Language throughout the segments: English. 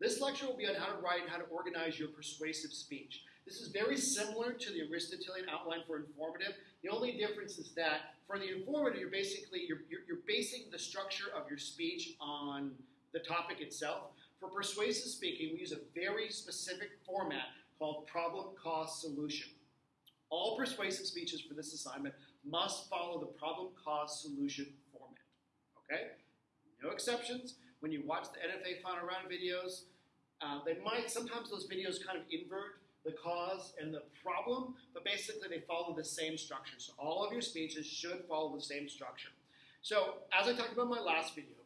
This lecture will be on how to write and how to organize your persuasive speech. This is very similar to the Aristotelian outline for informative. The only difference is that for the informative, you're basically you're, you're, you're basing the structure of your speech on the topic itself. For persuasive speaking, we use a very specific format called problem, cause, solution. All persuasive speeches for this assignment must follow the problem, cause, solution format. Okay? No exceptions. When you watch the NFA final round videos, uh, they might, sometimes those videos kind of invert the cause and the problem, but basically they follow the same structure. So all of your speeches should follow the same structure. So as I talked about in my last video,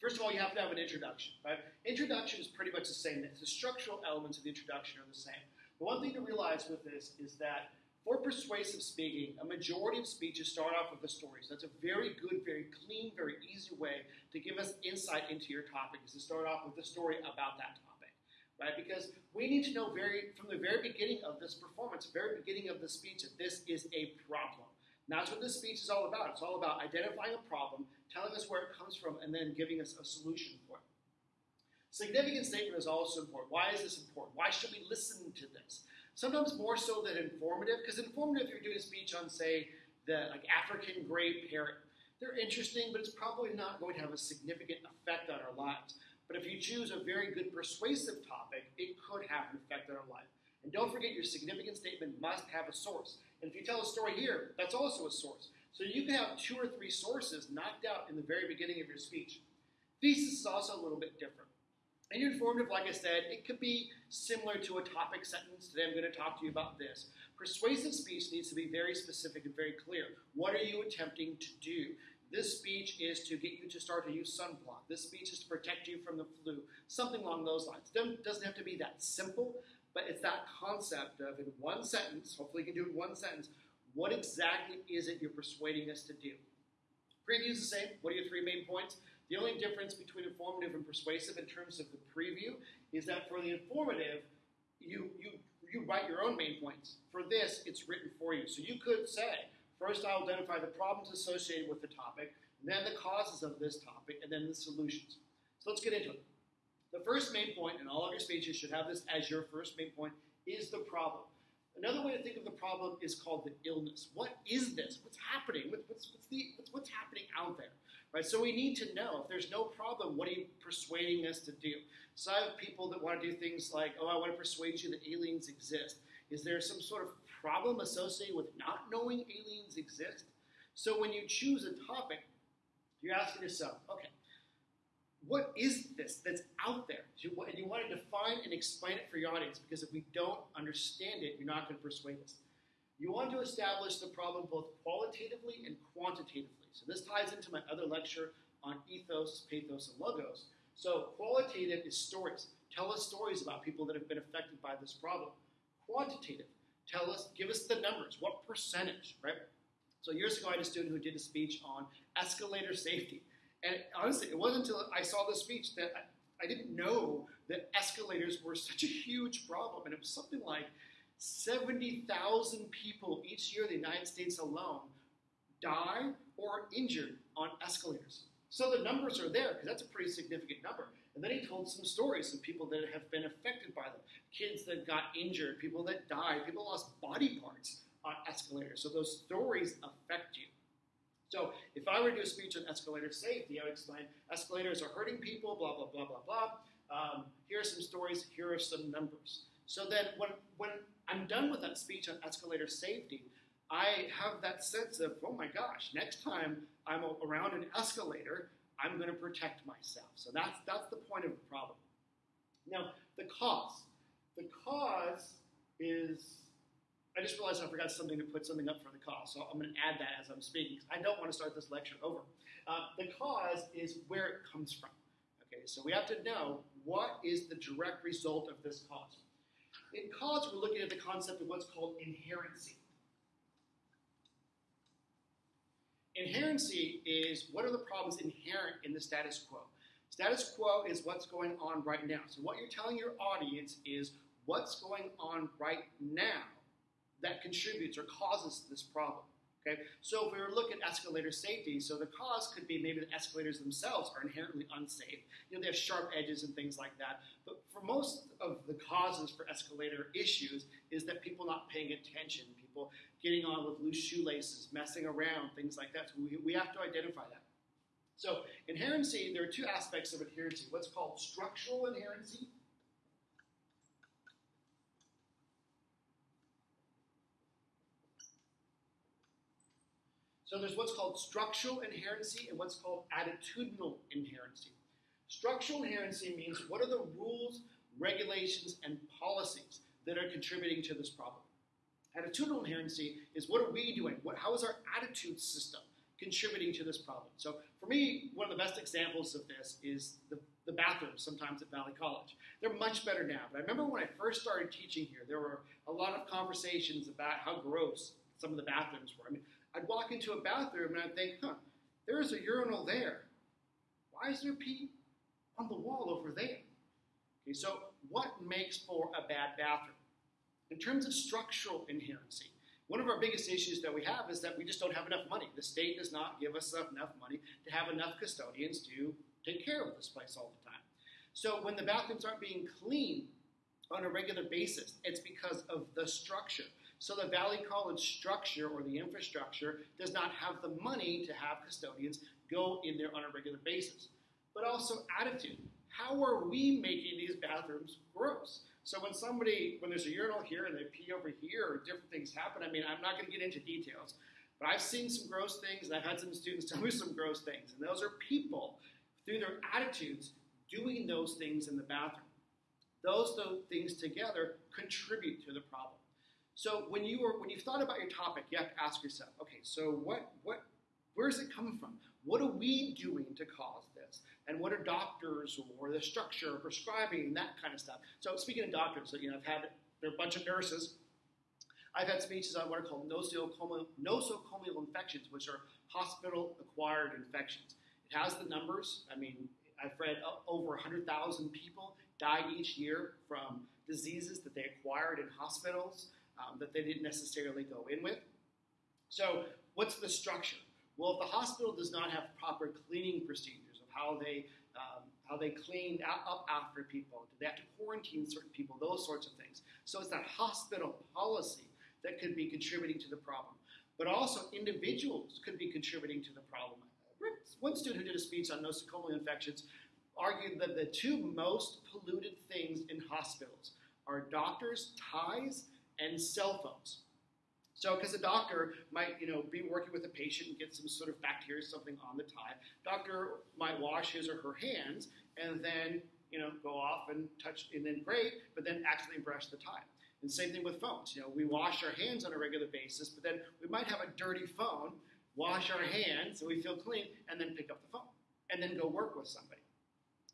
first of all, you have to have an introduction, right? Introduction is pretty much the same. The structural elements of the introduction are the same. The one thing to realize with this is that for persuasive speaking, a majority of speeches start off with a story. So that's a very good, very clean, very easy way to give us insight into your topic is to start off with a story about that topic right? Because we need to know very from the very beginning of this performance, very beginning of the speech, that this is a problem. And that's what this speech is all about. It's all about identifying a problem, telling us where it comes from, and then giving us a solution for it. Significant statement is also important. Why is this important? Why should we listen to this? Sometimes more so than informative, because informative, if you're doing a speech on, say, the like African gray parrot, they're interesting, but it's probably not going to have a significant effect on our lives. But if you choose a very good persuasive topic, it could have an effect on our life. And don't forget, your significant statement must have a source. And if you tell a story here, that's also a source. So you can have two or three sources knocked out in the very beginning of your speech. Thesis is also a little bit different. And informative, like I said, it could be similar to a topic sentence. Today I'm going to talk to you about this. Persuasive speech needs to be very specific and very clear. What are you attempting to do? This speech is to get you to start to use sunblock. This speech is to protect you from the flu. Something along those lines. It doesn't have to be that simple, but it's that concept of in one sentence, hopefully you can do it in one sentence, what exactly is it you're persuading us to do? Preview is the same. What are your three main points? The only difference between informative and persuasive in terms of the preview is that for the informative, you, you, you write your own main points. For this, it's written for you. So you could say, First, I'll identify the problems associated with the topic, then the causes of this topic, and then the solutions. So let's get into it. The first main point, and all of your speeches should have this as your first main point, is the problem. Another way to think of the problem is called the illness. What is this? What's happening? What's, what's, the, what's, what's happening out there? Right? So we need to know if there's no problem, what are you persuading us to do? So I have people that want to do things like, oh, I want to persuade you that aliens exist. Is there some sort of problem associated with not knowing aliens exist? So when you choose a topic, you're asking yourself, okay, what is this that's out there? And you want to define and explain it for your audience because if we don't understand it, you're not going to persuade us. You want to establish the problem both qualitatively and quantitatively. So this ties into my other lecture on ethos, pathos, and logos. So qualitative is stories. Tell us stories about people that have been affected by this problem. Quantitative Tell us, give us the numbers. What percentage, right? So years ago, I had a student who did a speech on escalator safety. And honestly, it wasn't until I saw the speech that I, I didn't know that escalators were such a huge problem. And it was something like 70,000 people each year in the United States alone die or are injured on escalators. So the numbers are there because that's a pretty significant number. And then he told some stories of people that have been affected by them kids that got injured, people that died, people lost body parts on escalators. So those stories affect you. So if I were to do a speech on escalator safety, I would explain escalators are hurting people, blah, blah, blah, blah, blah. Um, here are some stories, here are some numbers. So then when, when I'm done with that speech on escalator safety, I have that sense of, oh my gosh, next time I'm around an escalator, I'm going to protect myself. So that's, that's the point of the problem. Now, the cause. The cause is, I just realized I forgot something to put something up for the cause, so I'm going to add that as I'm speaking. I don't want to start this lecture over. Uh, the cause is where it comes from. Okay, so we have to know what is the direct result of this cause. In cause, we're looking at the concept of what's called inherency. Inherency is what are the problems inherent in the status quo? Status quo is what's going on right now. So what you're telling your audience is what's going on right now that contributes or causes this problem. Okay, so if we were to look at escalator safety, so the cause could be maybe the escalators themselves are inherently unsafe. You know, they have sharp edges and things like that. But for most of the causes for escalator issues is that people not paying attention, people getting on with loose shoelaces, messing around, things like that. So we, we have to identify that. So inherency, there are two aspects of inherency. What's called structural inherency So there's what's called structural inherency and what's called attitudinal inherency. Structural inherency means what are the rules, regulations, and policies that are contributing to this problem. Attitudinal inherency is what are we doing? What, how is our attitude system contributing to this problem? So for me, one of the best examples of this is the, the bathrooms sometimes at Valley College. They're much better now, but I remember when I first started teaching here, there were a lot of conversations about how gross some of the bathrooms were. I mean, I'd walk into a bathroom and I'd think, huh, there's a urinal there. Why is there pee on the wall over there? Okay, so what makes for a bad bathroom? In terms of structural inherency, one of our biggest issues that we have is that we just don't have enough money. The state does not give us enough money to have enough custodians to take care of this place all the time. So when the bathrooms aren't being cleaned on a regular basis, it's because of the structure. So the Valley College structure or the infrastructure does not have the money to have custodians go in there on a regular basis. But also attitude. How are we making these bathrooms gross? So when somebody, when there's a urinal here and they pee over here or different things happen, I mean, I'm not going to get into details, but I've seen some gross things and I've had some students tell me some gross things. And those are people, through their attitudes, doing those things in the bathroom. Those things together contribute to the problem. So when you were when you've thought about your topic, you have to ask yourself, okay, so what what where is it coming from? What are we doing to cause this? And what are doctors or the structure prescribing that kind of stuff? So speaking of doctors, so, you know, I've had there are a bunch of nurses. I've had speeches on what are called nosocomial, nosocomial infections, which are hospital-acquired infections. It has the numbers. I mean, I've read over 100,000 people die each year from diseases that they acquired in hospitals um, that they didn't necessarily go in with. So, what's the structure? Well, if the hospital does not have proper cleaning procedures of how they um, how they clean up after people, do they have to quarantine certain people, those sorts of things. So it's that hospital policy that could be contributing to the problem. But also individuals could be contributing to the problem. One student who did a speech on nosocomial infections argued that the two most polluted things in hospitals are doctors' ties and cell phones. So, because a doctor might, you know, be working with a patient and get some sort of bacteria, something on the tie, doctor might wash his or her hands and then, you know, go off and touch, and then great, but then accidentally brush the tie. And same thing with phones. You know, we wash our hands on a regular basis, but then we might have a dirty phone, wash our hands so we feel clean, and then pick up the phone, and then go work with somebody.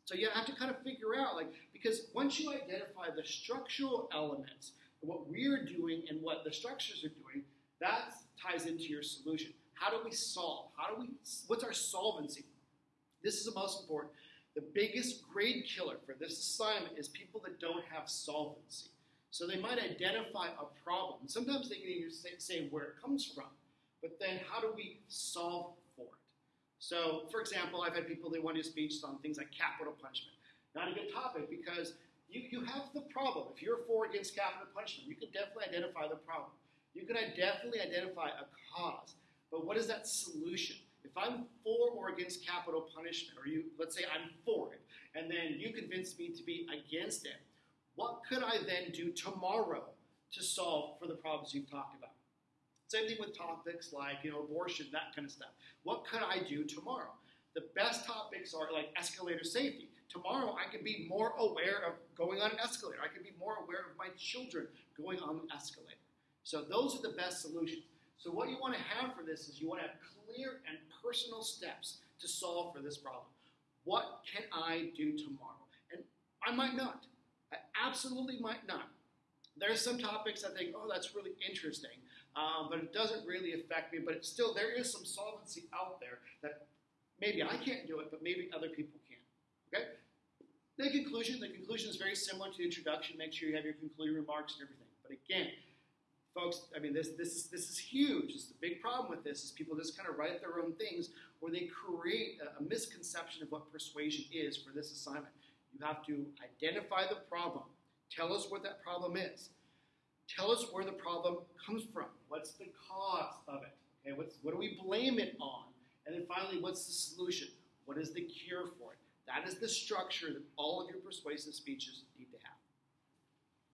So you have to kind of figure out, like, because once you identify the structural elements what we're doing and what the structures are doing, that ties into your solution. How do we solve? How do we, what's our solvency? This is the most important. The biggest grade killer for this assignment is people that don't have solvency. So they might identify a problem. Sometimes they can even say, where it comes from, but then how do we solve for it? So, for example, I've had people they want to do speeches on things like capital punishment. Not a good topic because you, you have the problem. If you're for against capital punishment, you can definitely identify the problem. You can definitely identify a cause. But what is that solution? If I'm for or against capital punishment, or you let's say I'm for it, and then you convince me to be against it, what could I then do tomorrow to solve for the problems you've talked about? Same thing with topics like you know abortion, that kind of stuff. What could I do tomorrow? The best topics are like escalator safety. Tomorrow, I can be more aware of going on an escalator. I can be more aware of my children going on an escalator. So, those are the best solutions. So, what you want to have for this is you want to have clear and personal steps to solve for this problem. What can I do tomorrow? And I might not. I absolutely might not. There are some topics I think, oh, that's really interesting, um, but it doesn't really affect me. But it's still, there is some solvency out there that maybe I can't do it, but maybe other people can. Okay? The conclusion, the conclusion is very similar to the introduction. Make sure you have your concluding remarks and everything. But again, folks, I mean, this this is this is huge. Is the big problem with this is people just kind of write their own things, or they create a, a misconception of what persuasion is for this assignment. You have to identify the problem. Tell us what that problem is. Tell us where the problem comes from. What's the cause of it? Okay, what's, what do we blame it on? And then finally, what's the solution? What is the cure for it? That is the structure that all of your persuasive speeches need